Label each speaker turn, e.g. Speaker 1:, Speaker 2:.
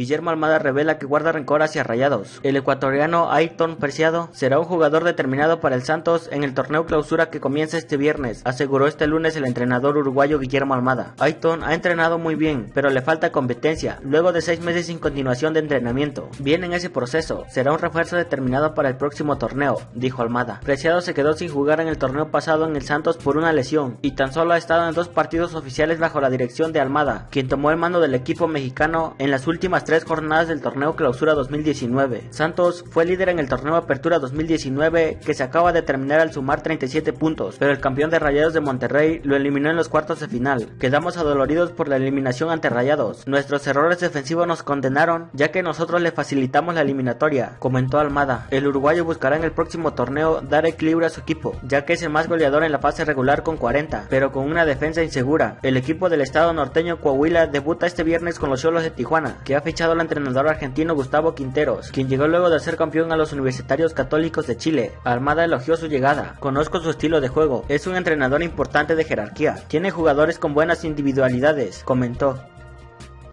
Speaker 1: Guillermo Almada revela que guarda rencor hacia Rayados. El ecuatoriano Ayton Preciado será un jugador determinado para el Santos en el torneo clausura que comienza este viernes, aseguró este lunes el entrenador uruguayo Guillermo Almada. Ayton ha entrenado muy bien, pero le falta competencia, luego de seis meses sin continuación de entrenamiento. Viene en ese proceso, será un refuerzo determinado para el próximo torneo, dijo Almada. Preciado se quedó sin jugar en el torneo pasado en el Santos por una lesión y tan solo ha estado en dos partidos oficiales bajo la dirección de Almada, quien tomó el mando del equipo mexicano en las últimas tres jornadas del torneo Clausura 2019. Santos fue líder en el torneo Apertura 2019 que se acaba de terminar al sumar 37 puntos, pero el campeón de Rayados de Monterrey lo eliminó en los cuartos de final. Quedamos adoloridos por la eliminación ante Rayados. Nuestros errores defensivos nos condenaron ya que nosotros le facilitamos la eliminatoria, comentó Almada. El uruguayo buscará en el próximo torneo dar equilibrio a su equipo, ya que es el más goleador en la fase regular con 40, pero con una defensa insegura. El equipo del estado norteño Coahuila debuta este viernes con los Cholos de Tijuana, que ha fichado al entrenador argentino Gustavo Quinteros, quien llegó luego de ser campeón a los universitarios católicos de Chile. Almada elogió su llegada. Conozco su estilo de juego. Es un entrenador importante de jerarquía. Tiene jugadores con buenas individualidades, comentó.